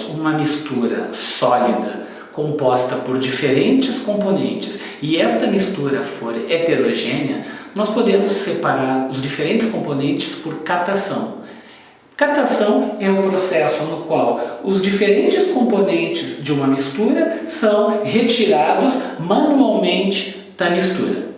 uma mistura sólida composta por diferentes componentes e esta mistura for heterogênea, nós podemos separar os diferentes componentes por catação. Catação é o processo no qual os diferentes componentes de uma mistura são retirados manualmente da mistura.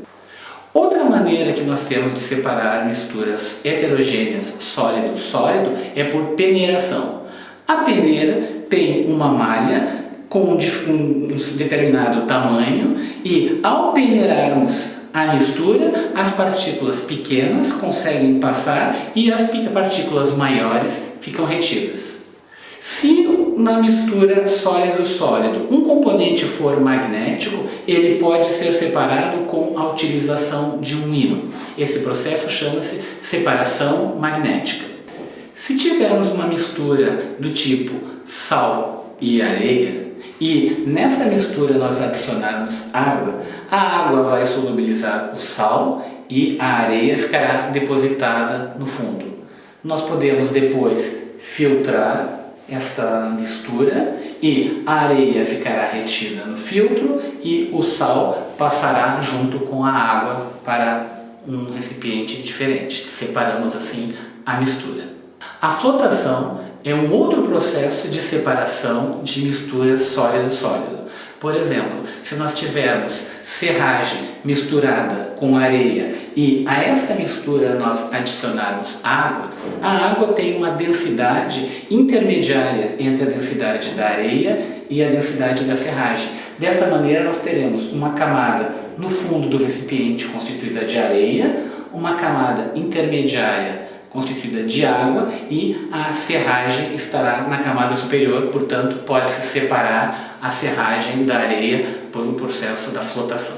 Outra maneira que nós temos de separar misturas heterogêneas sólido-sólido é por peneiração. A peneira tem uma malha com um determinado tamanho e ao peneirarmos a mistura, as partículas pequenas conseguem passar e as partículas maiores ficam retidas. Se na mistura sólido-sólido um componente for magnético, ele pode ser separado com a utilização de um ímã. Esse processo chama-se separação magnética. Se tivermos uma mistura do tipo sal e areia, e nessa mistura nós adicionarmos água, a água vai solubilizar o sal e a areia ficará depositada no fundo. Nós podemos depois filtrar esta mistura e a areia ficará retida no filtro e o sal passará junto com a água para um recipiente diferente. Separamos assim a mistura. A flotação é um outro processo de separação de misturas sólido-sólido. Por exemplo, se nós tivermos serragem misturada com areia e a essa mistura nós adicionarmos água, a água tem uma densidade intermediária entre a densidade da areia e a densidade da serragem. Desta maneira nós teremos uma camada no fundo do recipiente constituída de areia, uma camada intermediária constituída de água e a serragem estará na camada superior, portanto pode-se separar a serragem da areia por um processo da flotação.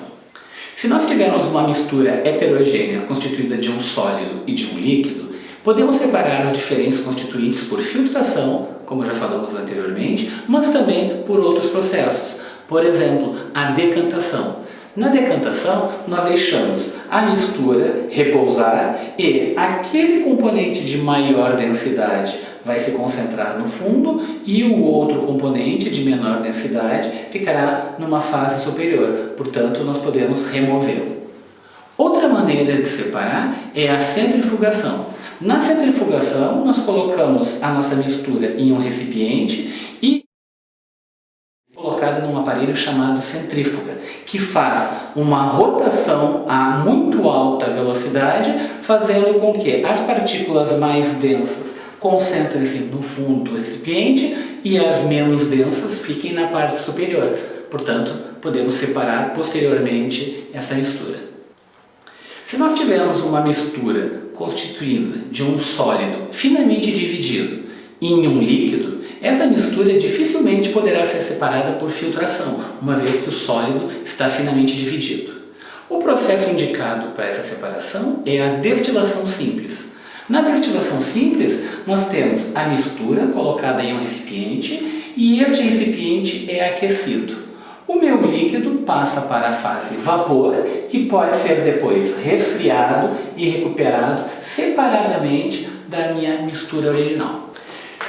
Se nós tivermos uma mistura heterogênea constituída de um sólido e de um líquido, podemos separar os diferentes constituintes por filtração, como já falamos anteriormente, mas também por outros processos. Por exemplo, a decantação. Na decantação, nós deixamos a mistura repousar e aquele componente de maior densidade vai se concentrar no fundo e o outro componente de menor densidade ficará numa fase superior, portanto nós podemos removê-lo. Outra maneira de separar é a centrifugação. Na centrifugação nós colocamos a nossa mistura em um recipiente e colocada num aparelho chamado centrífuga, que faz uma rotação a muito alta velocidade, fazendo com que as partículas mais densas concentrem-se no fundo do recipiente e as menos densas fiquem na parte superior. Portanto, podemos separar posteriormente essa mistura. Se nós tivermos uma mistura constituída de um sólido finamente dividido em um líquido, essa mistura dificilmente poderá ser separada por filtração, uma vez que o sólido está finamente dividido. O processo indicado para essa separação é a destilação simples. Na destilação simples, nós temos a mistura colocada em um recipiente e este recipiente é aquecido. O meu líquido passa para a fase vapor e pode ser depois resfriado e recuperado separadamente da minha mistura original.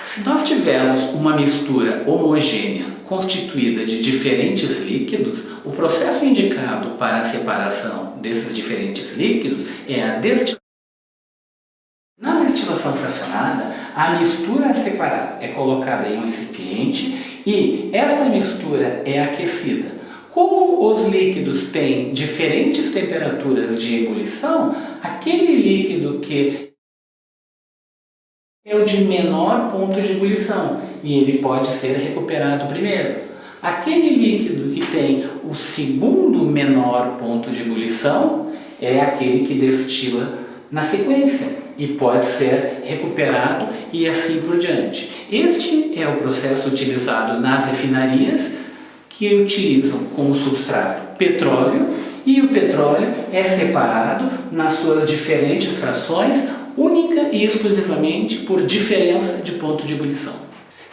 Se nós tivermos uma mistura homogênea constituída de diferentes líquidos, o processo indicado para a separação desses diferentes líquidos é a destilação. Na destilação fracionada, a mistura a separar é colocada em um recipiente e esta mistura é aquecida. Como os líquidos têm diferentes temperaturas de ebulição, aquele líquido que é o de menor ponto de ebulição e ele pode ser recuperado primeiro. Aquele líquido que tem o segundo menor ponto de ebulição é aquele que destila na sequência e pode ser recuperado e assim por diante. Este é o processo utilizado nas refinarias que utilizam como substrato petróleo e o petróleo é separado nas suas diferentes frações e exclusivamente por diferença de ponto de ebulição.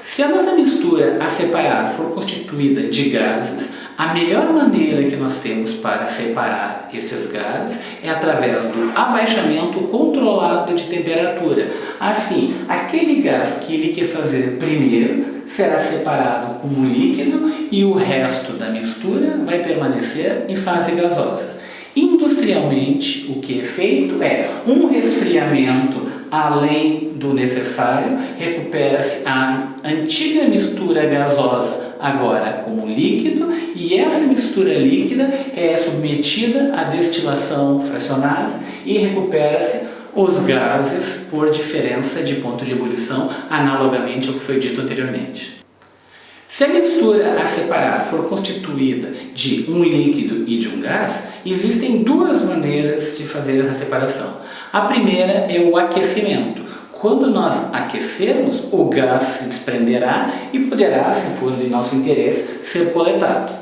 Se a nossa mistura a separar for constituída de gases, A melhor maneira que nós temos para separar estes gases é através do abaixamento controlado de temperatura. Assim, aquele gás que ele quer fazer primeiro será separado como líquido e o resto da mistura vai permanecer em fase gasosa. Industrialmente, o que é feito é um resfriamento além do necessário, recupera-se a antiga mistura gasosa agora como líquido e essa mistura líquida é submetida à destilação fracionada e recupera-se os gases por diferença de ponto de ebulição, analogamente ao que foi dito anteriormente. Se a mistura a separar for constituída de um líquido e de um gás, existem duas maneiras de fazer essa separação. A primeira é o aquecimento. Quando nós aquecermos, o gás se desprenderá e poderá, se for de nosso interesse, ser coletado.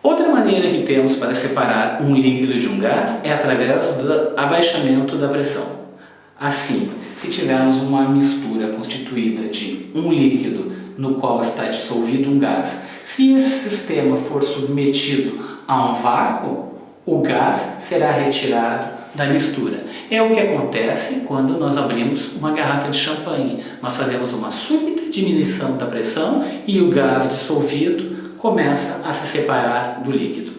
Outra maneira que temos para separar um líquido de um gás é através do abaixamento da pressão. Assim, se tivermos uma mistura constituída de um líquido no qual está dissolvido um gás. Se esse sistema for submetido a um vácuo, o gás será retirado da mistura. É o que acontece quando nós abrimos uma garrafa de champanhe. Nós fazemos uma súbita diminuição da pressão e o gás dissolvido começa a se separar do líquido.